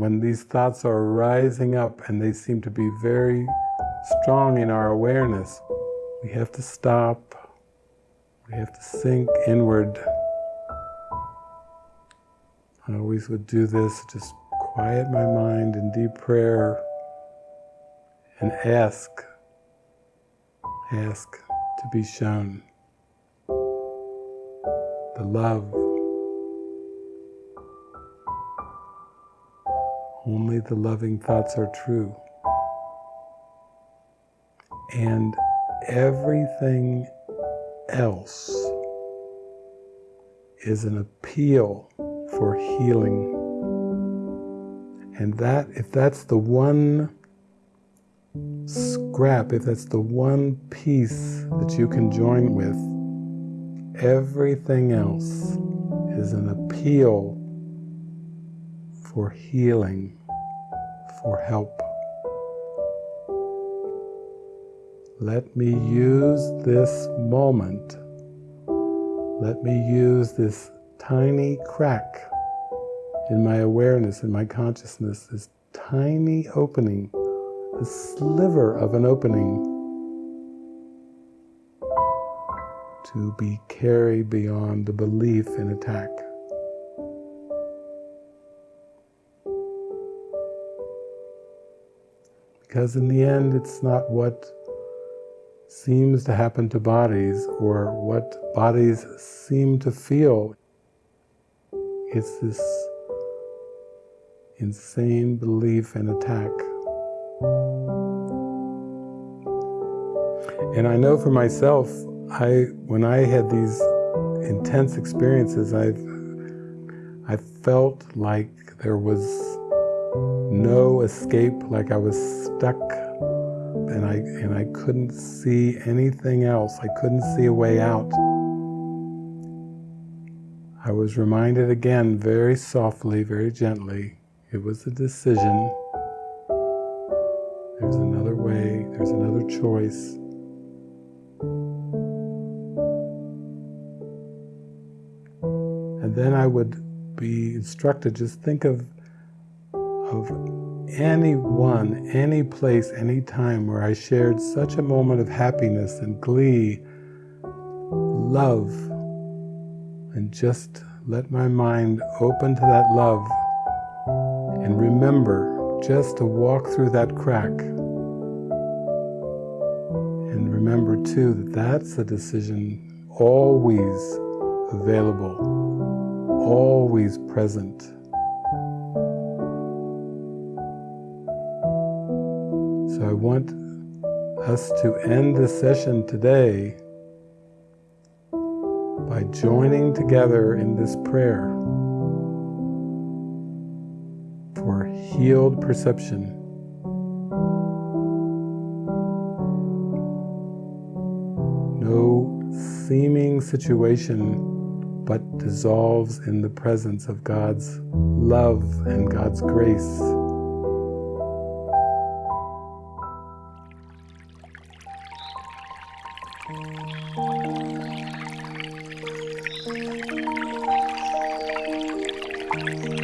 when these thoughts are rising up and they seem to be very strong in our awareness, we have to stop, we have to sink inward. I always would do this, just quiet my mind in deep prayer and ask, ask to be shown the love. Only the loving thoughts are true. And everything else is an appeal for healing. And that, if that's the one scrap, if that's the one piece that you can join with, everything else is an appeal for healing, for help. Let me use this moment, let me use this tiny crack in my awareness, in my consciousness, this tiny opening, a sliver of an opening to be carried beyond the belief in attack. Because in the end, it's not what seems to happen to bodies or what bodies seem to feel. It's this insane belief and attack. And I know for myself, I when I had these intense experiences, I've I felt like there was no escape, like I was stuck and I and I couldn't see anything else. I couldn't see a way out. I was reminded again very softly, very gently, it was a decision. There's another way, there's another choice. And then I would be instructed, just think of, of anyone, any place, any time where I shared such a moment of happiness and glee, love, and just let my mind open to that love and remember just to walk through that crack. And remember too that that's a decision always available, always present. So I want us to end this session today by joining together in this prayer. For healed perception. No seeming situation but dissolves in the presence of God's love and God's grace. Thank you.